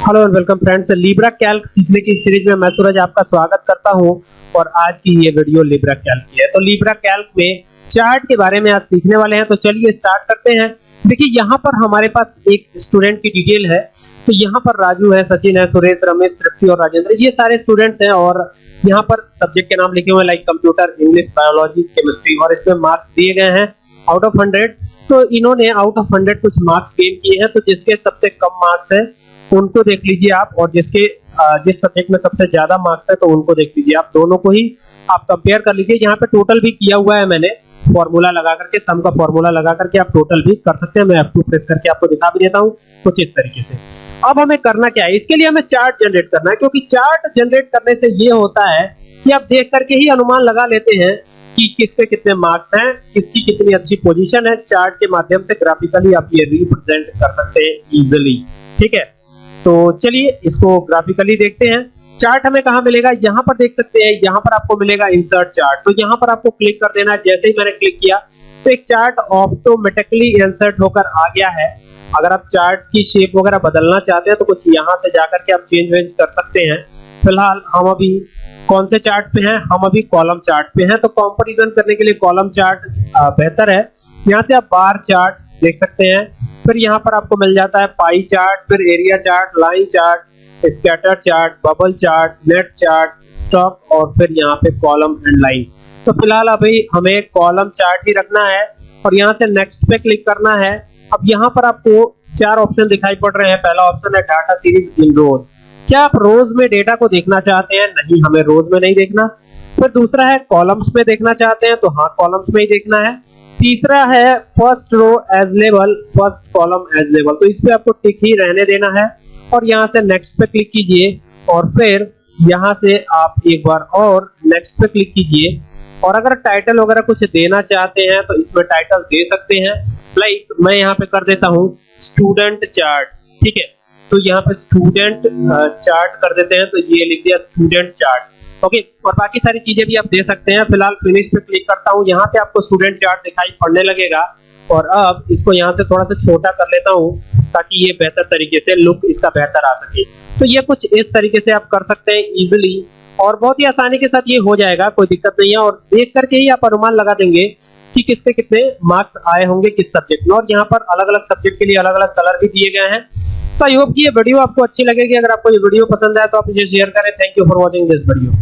Hello and welcome friends Libre Calc सीखने की series में मैं सूरज आपका स्वागत करता हूँ और आज की ये वीडियो लिब्रा कैल्क की है। तो लिब्रा कैल्क में चार्ट के बारे में आज सीखने वाले हैं तो चलिए स्टार्ट करते हैं। देखिए, यहाँ पर हमारे पास एक स्टूडेंट की डिटेल है। तो यहाँ पर राजू है, सचिन है, सुरेश, रमेश, तृप्ति और राजेंद्र। ये सारे स्टूडेंट्स हैं और यहाँ पर सब्जेक्ट के नाम लिखे हुए like computer English biology chemistry और इसमें मार्क्स दिए गए हैं। आउट ऑफ़ हंड्रेड तो इन्होंने आउट ऑफ़ हंड्रेड कुछ मार्क्स गेन किए हैं तो जिसके सबसे कम मार्क्स है उनको देख लीजिए आप, और जिसके जिस सब्जेक्ट में सबसे ज़्यादा मार्क्स है तो उनको देख लीजिए आप। दोनों को ही आप कंपेयर कर लीजिए। यहाँ पे टोटल भी किया हुआ है मैंने फॉर्मूला लगा करके सम का फॉर्मूला लगा करके आप टोटल भी कर सकते हैं। मैं F2 प्रेस करके आपको दिखा भी देता हूँ कुछ इस तरीके से। अब हमें करना क्या है? इसके लिए हमें चार्ट जनरेट करना है, क्योंकि चार्ट जनरेट करने से ये होता है कि आप देख करके ही अनुमान लगा लेते हैं कि किसके कितने मार्क्स हैं, किसकी कितनी अच्छी पोजीशन है। चार्ट के माध्यम से ग्राफिकली आप ये रिप्रेजेंट कर सकते हैं इजिली ठीक है? तो चलिए इसको ग्राफिकली देखते हैं। चार्ट हमें कहा मिलेगा? यहाँ पर देख सकते हैं। यहाँ पर आपको मिलेगा इंसर्ट चार्ट तो यहाँ पर आपको क्लिक कर देना। जैसे ही मैंने क्लिक किया तो एक चार्ट ऑटोमेटिकली इंसर्ट होकर आ गया है। अगर आप चार्ट की शेप वगैरह बदलना चाहते हैं तो कुछ यहाँ से जाकर के आप चेंज वेंज कर सकते हैं। फ़िलहाल हम अभी कौन से चार्ट पे हैं? हम अभी कॉलम चार्ट पे हैं। तो कंपैरिजन करने के लिए कॉलम चार्ट बेहतर है। यहाँ से आप बार चार्ट देख सकते हैं। फिर यहाँ पर आपको मिल जाता है पाई चार्ट फिर area chart line chart scatter chart bubble chart net chart stock और फिर यहाँ पे कॉलम एंड लाइन तो फ़िलहाल अभी हमें कॉलम चार्ट ही रखना है और यहाँ से नेक्स्ट पे क्लिक करना है। अब यहाँ पर आपको चार ऑप्शन दिखाई पड़ रहे हैं। पहला ऑप्शन है डाटा सीरीज़ इन रोज क्या आप रोज में डेटा को देखना चाहते हैं? नहीं, हमें रोज में नहीं देखना। फिर दूसरा है कॉलम्स में देखना चाहते हैं तो हाँ कॉलम्स में ही देखना है। तीसरा है फ़र्स्ट रो as level first column as level तो इस पे आपको टिक ही रहने देना है। और यहाँ से नेक्स्ट पे क्लिक कीजिए और फिर यहाँ से आप एक बार और नेक्स्ट पे क्लिक कीजिए। और अगर टाइटल वगैरह कुछ देना चाहते हैं तो इसमें टाइटल दे सकते हैं। लाइक मैं यहाँ पे कर देता हूँ स्टूडेंट चार्ट ठीक है? तो यहाँ पे स्टूडेंट चार्ट कर देते हैं। तो ये लिख दिया स्टूडेंट चार्ट ओके, और बाकी सारी चीज़ें भी आप दे सकते हैं। फ़िलहाल फिनिश पे क्लिक करता हूँ। यहाँ पे आपको स्टूडेंट चार्ट दिखाई पड़ने लगेगा। और अब इसको यहाँ से थोड़ा सा छोटा कर लेता हूँ, ताकि ये बेहतर तरीके से लुक इसका बेहतर आ सके। तो ये कुछ इस तरीके से आप कर सकते हैं इजिली और बहुत ही आसानी के साथ ये हो जाएगा, कोई दिक्कत नहीं है। और देख करके ही आप अनुमान लगा देंगे कि किसके कितने मार्क्स आए होंगे किस सब्जेक्ट में। और यहाँ पर अलग अलग सब्जेक्ट के लिए अलग अलग कलर भी दिए गए हैं। तो आई होप कि ये वीडियो आपको अच्छी लगेगी। अगर आपको ये वीडियो पसंद आए तो आप इसे शेयर करें। Thank you for watching this video